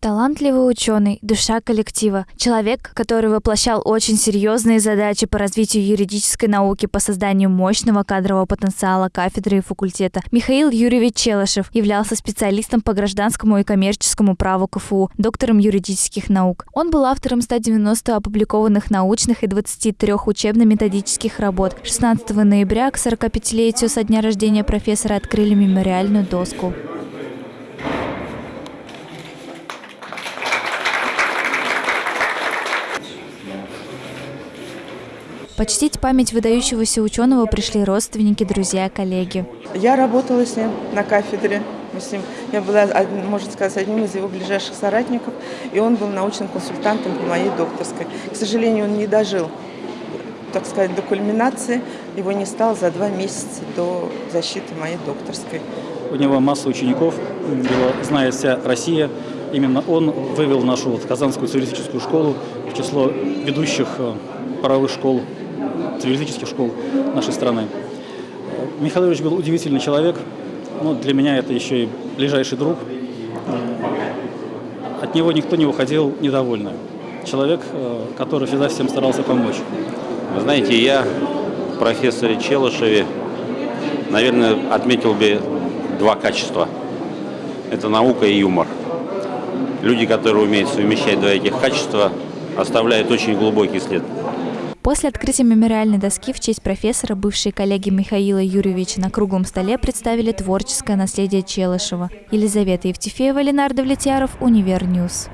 Талантливый ученый, душа коллектива, человек, который воплощал очень серьезные задачи по развитию юридической науки по созданию мощного кадрового потенциала кафедры и факультета. Михаил Юрьевич Челышев являлся специалистом по гражданскому и коммерческому праву КФУ, доктором юридических наук. Он был автором 190 опубликованных научных и 23 учебно-методических работ. 16 ноября к 45-летию со дня рождения профессора открыли мемориальную доску. Почтить память выдающегося ученого пришли родственники, друзья, коллеги. Я работала с ним на кафедре. Мы с ним, я была, можно сказать, одним из его ближайших соратников, и он был научным консультантом по моей докторской. К сожалению, он не дожил, так сказать, до кульминации. Его не стало за два месяца до защиты моей докторской. У него масса учеников, его знает вся Россия. Именно он вывел нашу вот Казанскую цивилистическую школу в число ведущих э, правовых школ цивилистических школ нашей страны. Михаил Ильич был удивительный человек, но для меня это еще и ближайший друг. От него никто не уходил недовольный. Человек, э, который всегда всем старался помочь. Вы знаете, я профессоре Челышеве, наверное, отметил бы два качества. Это наука и юмор. Люди, которые умеют совмещать два этих качества, оставляют очень глубокий след. После открытия мемориальной доски в честь профессора бывшие коллеги Михаила Юрьевича на круглом столе представили творческое наследие Челышева. Елизавета Евтефеева, Ленар Довлетьяров, Univer News.